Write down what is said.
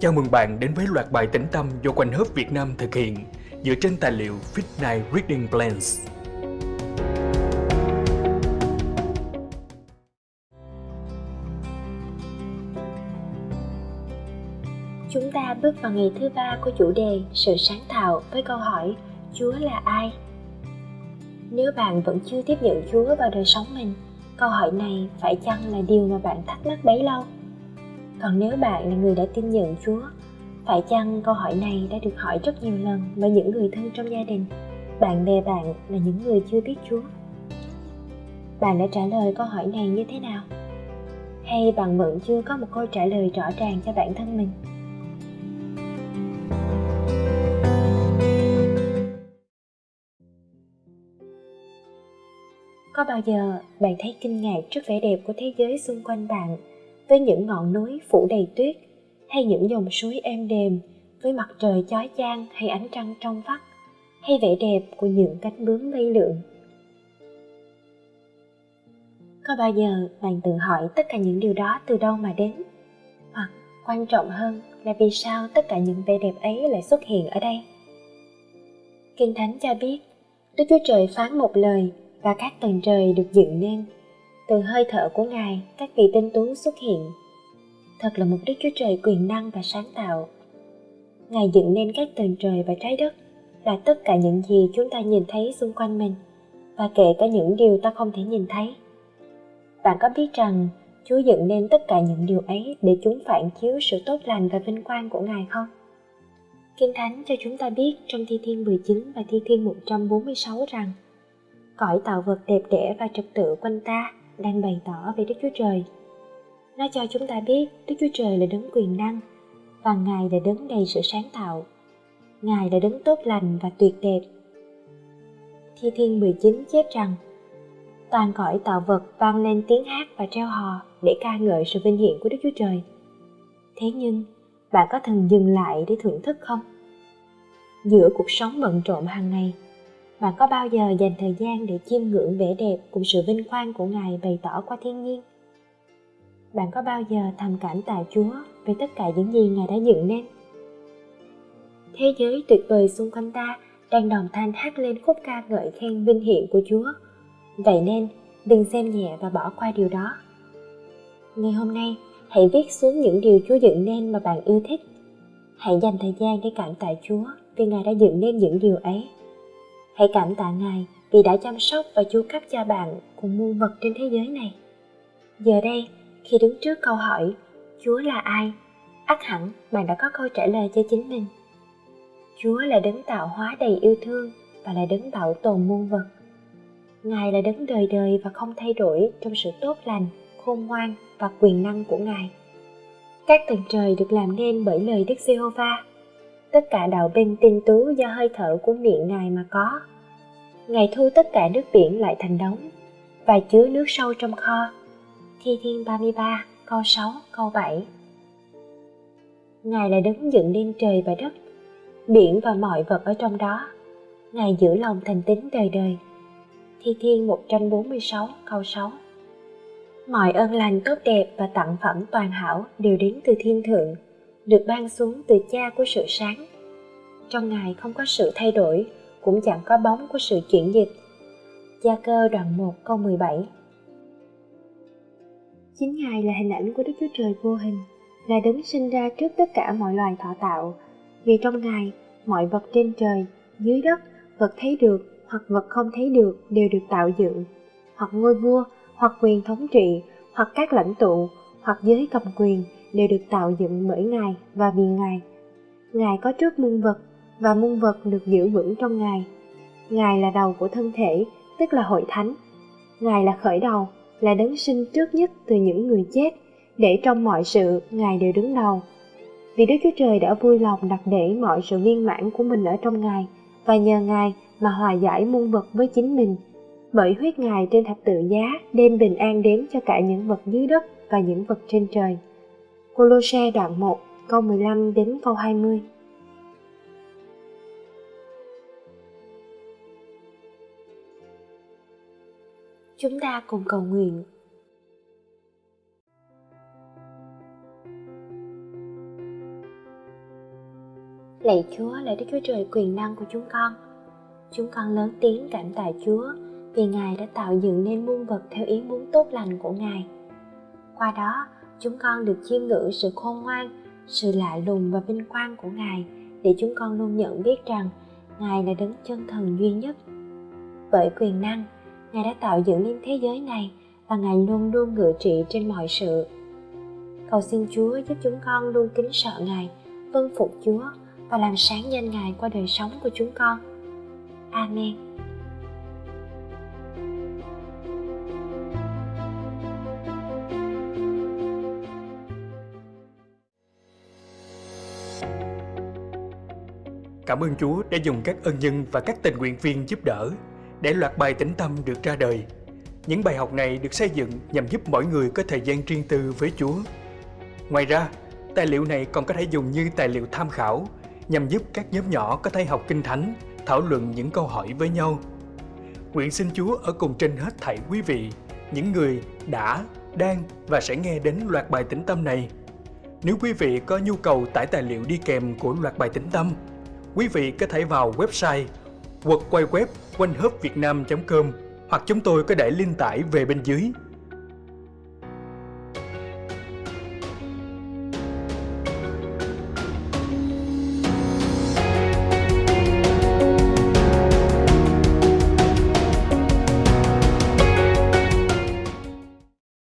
Chào mừng bạn đến với loạt bài tĩnh tâm do Quanh Hớp Việt Nam thực hiện dựa trên tài liệu Fit Night Reading Plans. Chúng ta bước vào ngày thứ ba của chủ đề sự sáng tạo với câu hỏi Chúa là ai? Nếu bạn vẫn chưa tiếp nhận Chúa vào đời sống mình, câu hỏi này phải chăng là điều mà bạn thắc mắc bấy lâu? Còn nếu bạn là người đã tin nhận Chúa, phải chăng câu hỏi này đã được hỏi rất nhiều lần bởi những người thân trong gia đình, bạn bè bạn là những người chưa biết Chúa? Bạn đã trả lời câu hỏi này như thế nào? Hay bạn vẫn chưa có một câu trả lời rõ ràng cho bản thân mình? Có bao giờ bạn thấy kinh ngạc trước vẻ đẹp của thế giới xung quanh bạn với những ngọn núi phủ đầy tuyết hay những dòng suối êm đềm với mặt trời chói chang hay ánh trăng trong vắt hay vẻ đẹp của những cánh bướm bay lượn? Có bao giờ bạn tự hỏi tất cả những điều đó từ đâu mà đến? Hoặc quan trọng hơn là vì sao tất cả những vẻ đẹp ấy lại xuất hiện ở đây? Kinh thánh cho biết, đức chúa trời phán một lời và các tầng trời được dựng nên. Từ hơi thở của ngài, các vị tinh tú xuất hiện. Thật là một đức chúa trời quyền năng và sáng tạo. Ngài dựng nên các tầng trời và trái đất là tất cả những gì chúng ta nhìn thấy xung quanh mình, và kể cả những điều ta không thể nhìn thấy. Bạn có biết rằng, Chúa dựng nên tất cả những điều ấy để chúng phản chiếu sự tốt lành và vinh quang của Ngài không? Kinh Thánh cho chúng ta biết trong Thi Thiên 19 và Thi Thiên 146 rằng cõi tạo vật đẹp đẽ và trật tự quanh ta đang bày tỏ về Đức Chúa Trời. Nó cho chúng ta biết Đức Chúa Trời là đấng quyền năng và Ngài là đấng đầy sự sáng tạo. Ngài là đấng tốt lành và tuyệt đẹp. Thi Thiên 19 chép rằng toàn cõi tạo vật vang lên tiếng hát và treo hò để ca ngợi sự vinh hiển của Đức Chúa Trời. Thế nhưng, bạn có thường dừng lại để thưởng thức không? Giữa cuộc sống bận rộn hàng ngày, bạn có bao giờ dành thời gian để chiêm ngưỡng vẻ đẹp cùng sự vinh quang của Ngài bày tỏ qua thiên nhiên? Bạn có bao giờ thầm cảm tạ Chúa về tất cả những gì Ngài đã dựng nên? Thế giới tuyệt vời xung quanh ta đang đồng thanh hát lên khúc ca ngợi khen vinh hiển của Chúa. Vậy nên, đừng xem nhẹ và bỏ qua điều đó. Ngày hôm nay, hãy viết xuống những điều Chúa dựng nên mà bạn yêu thích. Hãy dành thời gian để cảm tạ Chúa vì Ngài đã dựng nên những điều ấy Hãy cảm tạ Ngài vì đã chăm sóc và chu cấp cho bạn cùng muôn vật trên thế giới này. Giờ đây, khi đứng trước câu hỏi Chúa là ai? ắt hẳn bạn đã có câu trả lời cho chính mình. Chúa là đấng tạo hóa đầy yêu thương và là đấng bảo tồn muôn vật. Ngài là đấng đời đời và không thay đổi trong sự tốt lành, khôn ngoan và quyền năng của Ngài. Các tầng trời được làm nên bởi lời Đức Giê-hô-va tất cả đạo binh tinh tú do hơi thở của miệng Ngài mà có. Ngài thu tất cả nước biển lại thành đống và chứa nước sâu trong kho. Thi Thiên 33, câu 6, câu 7 Ngài là đứng dựng nên trời và đất, biển và mọi vật ở trong đó. Ngài giữ lòng thành tín đời đời. Thi Thiên 146, câu 6 Mọi ơn lành tốt đẹp và tặng phẩm toàn hảo đều đến từ thiên thượng, được ban xuống từ cha của sự sáng. Trong Ngài không có sự thay đổi, cũng chẳng có bóng của sự chuyển dịch. Gia cơ đoạn 1 câu 17 Chính Ngài là hình ảnh của Đức Chúa Trời vô hình, là đấng sinh ra trước tất cả mọi loài thọ tạo. Vì trong Ngài, mọi vật trên trời, dưới đất, vật thấy được hoặc vật không thấy được đều được tạo dựng, hoặc ngôi vua, hoặc quyền thống trị, hoặc các lãnh tụ, hoặc giới cầm quyền đều được tạo dựng bởi Ngài và vì Ngài. Ngài có trước muôn vật và muôn vật được giữ vững trong Ngài. Ngài là đầu của thân thể, tức là hội thánh. Ngài là khởi đầu, là đấng sinh trước nhất từ những người chết, để trong mọi sự Ngài đều đứng đầu. Vì Đức Chúa Trời đã vui lòng đặt để mọi sự viên mãn của mình ở trong Ngài, và nhờ Ngài mà hòa giải muôn vật với chính mình. Bởi huyết Ngài trên thập tự giá đem bình an đến cho cả những vật dưới đất và những vật trên trời. Colosse đoạn 1, câu 15 đến câu 20 Chúng ta cùng cầu nguyện. Lạy Chúa, lạy Đức Chúa Trời quyền năng của chúng con. Chúng con lớn tiếng cảm tạ Chúa vì Ngài đã tạo dựng nên muôn vật theo ý muốn tốt lành của Ngài. Qua đó, chúng con được chiêm ngưỡng sự khôn ngoan, sự lạ lùng và vinh quang của Ngài để chúng con luôn nhận biết rằng Ngài là đấng chân thần duy nhất. Bởi quyền năng, Ngài đã tạo dựng nên thế giới này và Ngài luôn luôn ngự trị trên mọi sự. Cầu xin Chúa giúp chúng con luôn kính sợ Ngài, vâng phục Chúa và làm sáng danh Ngài qua đời sống của chúng con. Amen. Cảm ơn Chúa đã dùng các ân nhân và các tình nguyện viên giúp đỡ để loạt bài tĩnh tâm được ra đời. Những bài học này được xây dựng nhằm giúp mỗi người có thời gian riêng tư với Chúa. Ngoài ra, tài liệu này còn có thể dùng như tài liệu tham khảo nhằm giúp các nhóm nhỏ có thể học kinh thánh, thảo luận những câu hỏi với nhau. Nguyện xin Chúa ở cùng trên hết thảy quý vị, những người đã, đang và sẽ nghe đến loạt bài tĩnh tâm này. Nếu quý vị có nhu cầu tải tài liệu đi kèm của loạt bài tĩnh tâm, quý vị có thể vào website quật quay web quanh com hoặc chúng tôi có để link tải về bên dưới.